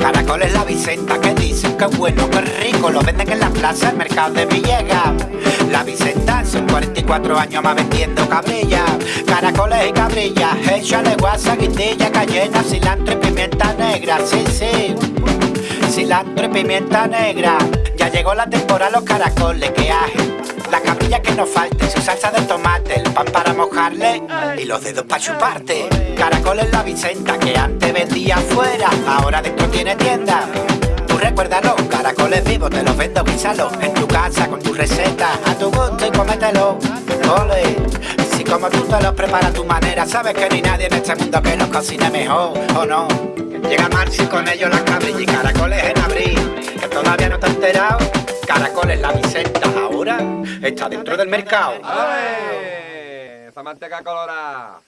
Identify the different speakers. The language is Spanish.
Speaker 1: Caracoles la Vicenta que dicen que es bueno, que es rico, lo venden en la plaza, el mercado de Villegas. La Vicenta son 44 años más vendiendo cabrilla. Caracoles y cabrillas, échale guasa, guindilla, cayena, cilantro y pimienta negra, sí, sí. Cilantro y pimienta negra. Ya llegó la temporada los caracoles que hay. La cabrilla que nos falte, su salsa de tomate, el pan para mojarle y los dedos para chuparte. Caracoles la Vicenta que antes vendía afuera, ahora dentro tiene tienda. Tú recuérdalo, caracoles vivos te los vendo, guísalo en tu casa con tu receta, a tu gusto y cómetelo. Ole, si como tú te los preparas a tu manera, sabes que no hay nadie en este mundo que los cocine mejor, ¿o no? Llega Marci con ellos las cabrillas y caracoles en Caracoles la Vicenta ahora está dentro del mercado.
Speaker 2: ¡Ale! Esa manteca colorada.